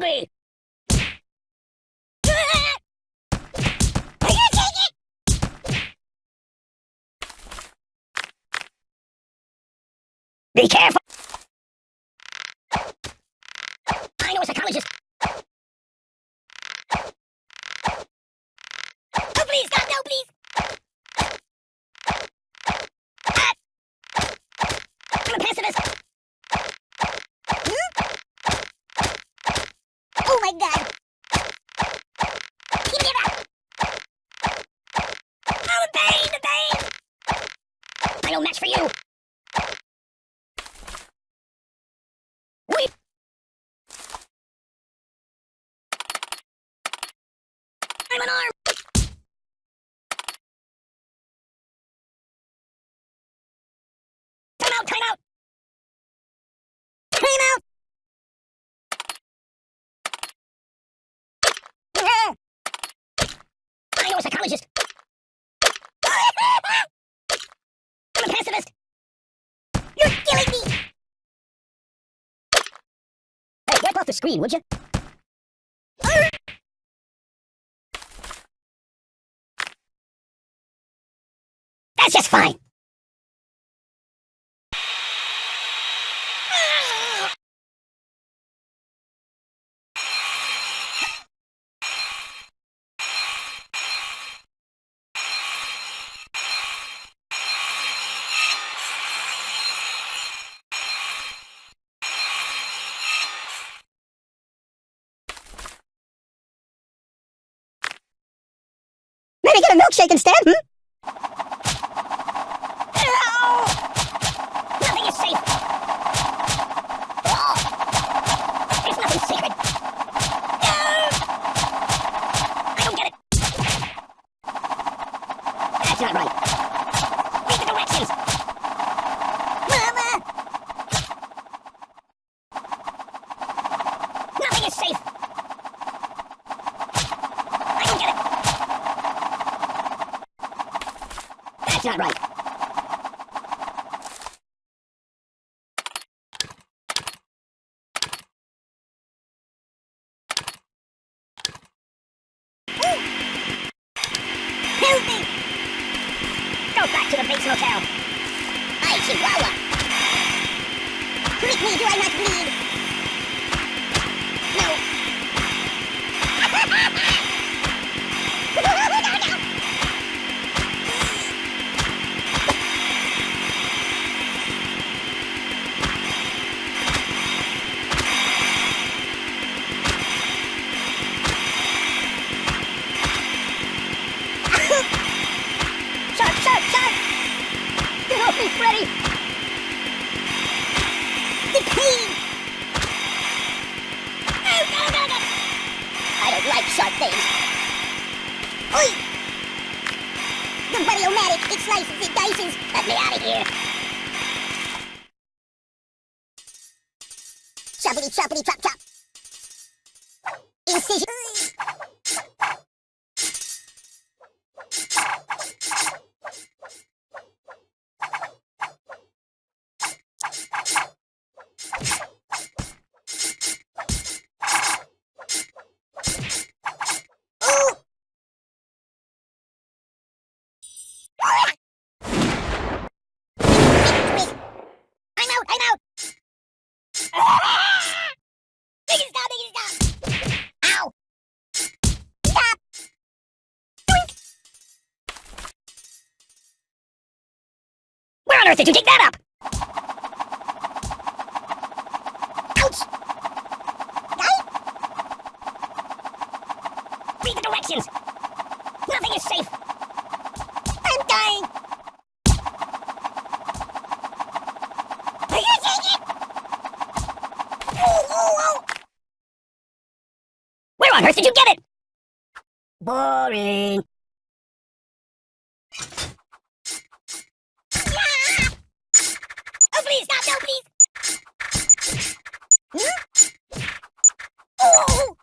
Be careful! I know a psychologist. Oh, please, God, no, please! Ah! I'm a pacifist! God! Give me that! Oh, pain, the pain! I no match for you! I'm an arm! Time out, time out! Time out! I know a psychologist. I'm a pacifist. You're killing me. Hey, wipe off the screen, would you? That's just fine. Maybe get a milkshake instead, hmm? Ow! Nothing is Choppity, choppity, chop, chop. Incision. Ooh! Twist. I'm out, I'm out! Make it stop, make it stop! Ow! Stop! Doink! Where on earth did you dig that up? Ouch! Read the directions! Nothing is safe! I'm dying! Where on earth did you get it? Boring. Yeah! Oh, please, stop, no, please. Hmm? Oh!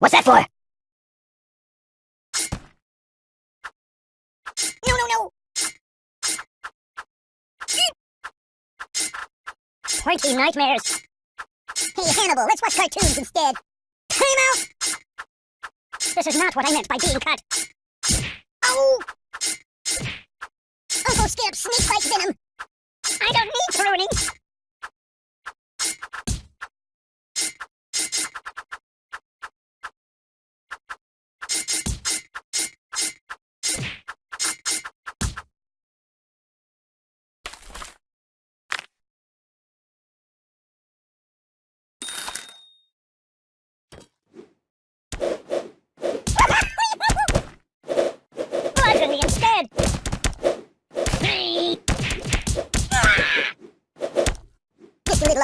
What's that for? No, no, no! Pointy nightmares. Hey, Hannibal, let's watch cartoons instead. Time out! This is not what I meant by being cut. Oh! Uncle Skip, snake bite venom. I don't need pruning.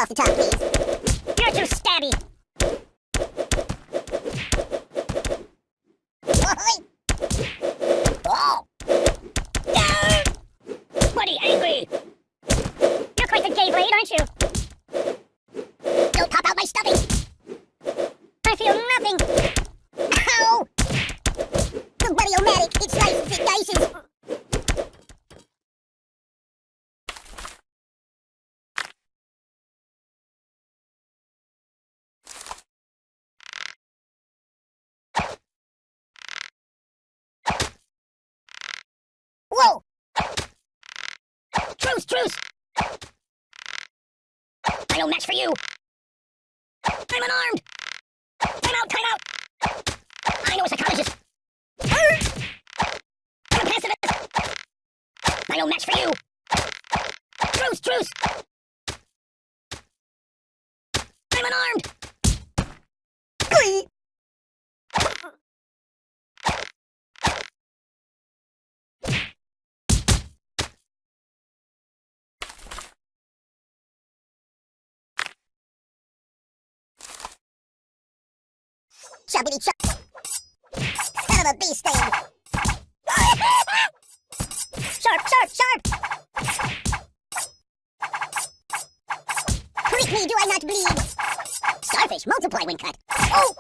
Off the top, please. Truce, truce! I no match for you! I'm unarmed! Time out, time out! I know a psychologist! I'm a pacifist! I no match for you! Truce, truce! I'm unarmed! Chubbity chub. Son of a bee sting. sharp, sharp, sharp. Prick me, do I not bleed? Starfish multiply when cut. Oh!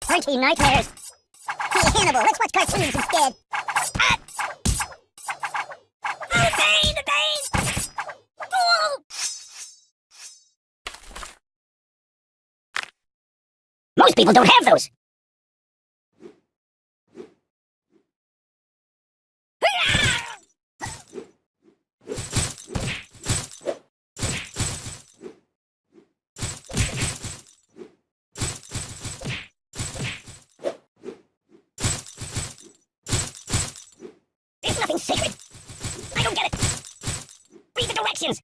Pointy nightmares. Hey, Hannibal, let's watch cartoons instead. Most people don't have those. There's nothing sacred. I don't get it. Read the directions.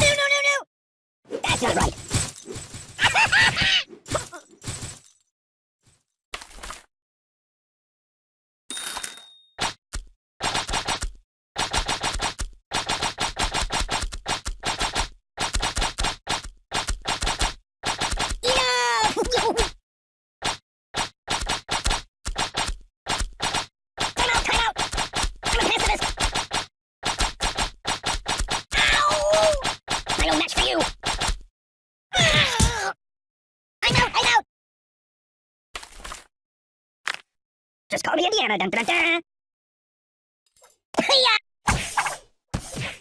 No, no, no, no! That's not right. No! Time out, time out! I'm a pacifist! Ow! I no match for you! Ah! I'm out, I'm out! Just call me Indiana, dun dun dun!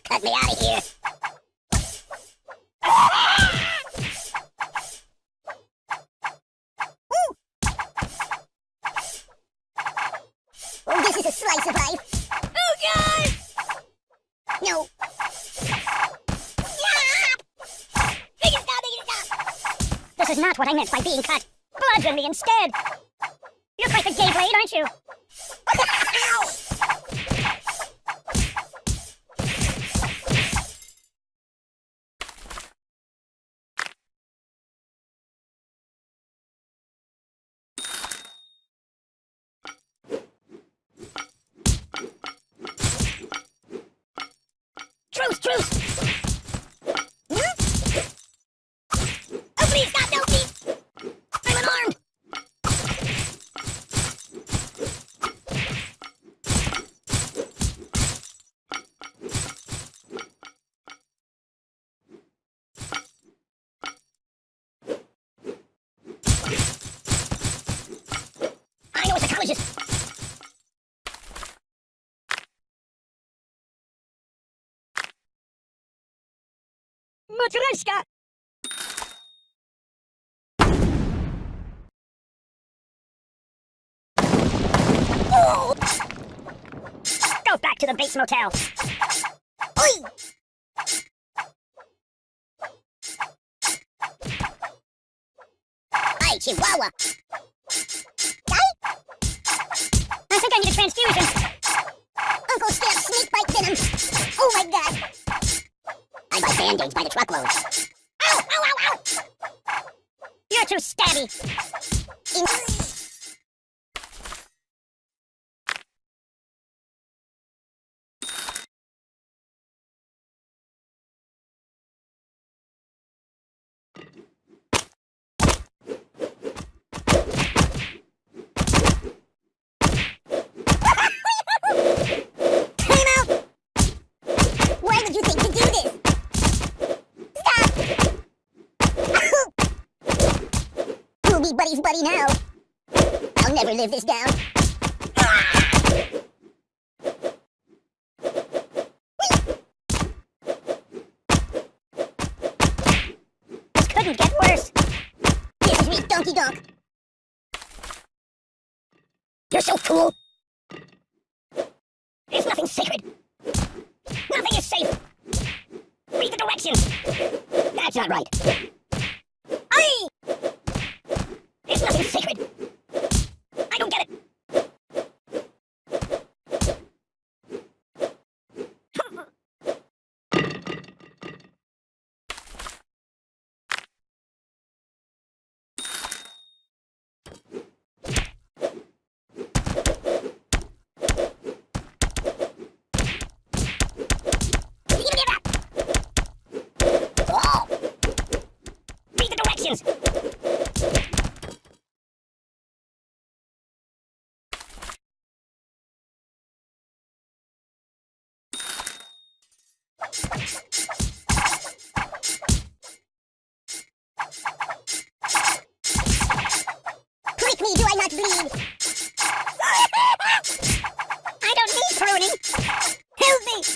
Cut me out of here! Oh, this is a slice of life! Oh, God! No. This is not what I meant by being cut. Bludgeon me instead! You're the gay blade, aren't you? Ow! Truce, just... Go back to the Bates Motel. Oi! Chihuahua! I think I need a transfusion! Uncle Skip, snake bite venom! Oh my god! I buy band-aids by the truckload. Ow! Ow, ow, ow! You're too stabby! In- Time out! Why would you think to do this? Stop! We'll be buddies now. I'll never live this down. This couldn't get worse. This is me, Donkey Donk. You're so cool. There's nothing sacred. Nothing is safe. Read the directions. That's not right. Aye! There's nothing sacred. I don't get it. Give me that! Oh! Prick me, do I not bleed? I don't need pruning! Me!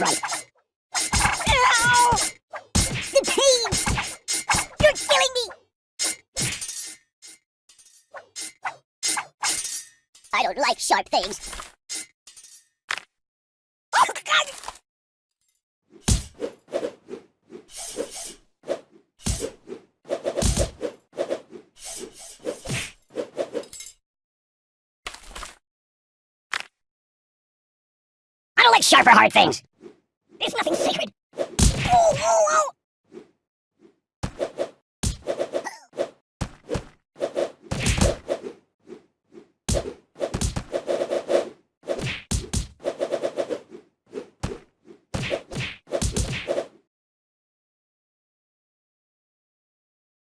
Right. Don't like sharp things. Oh! I don't like sharp or hard things. There's nothing sacred. Oh, oh, oh!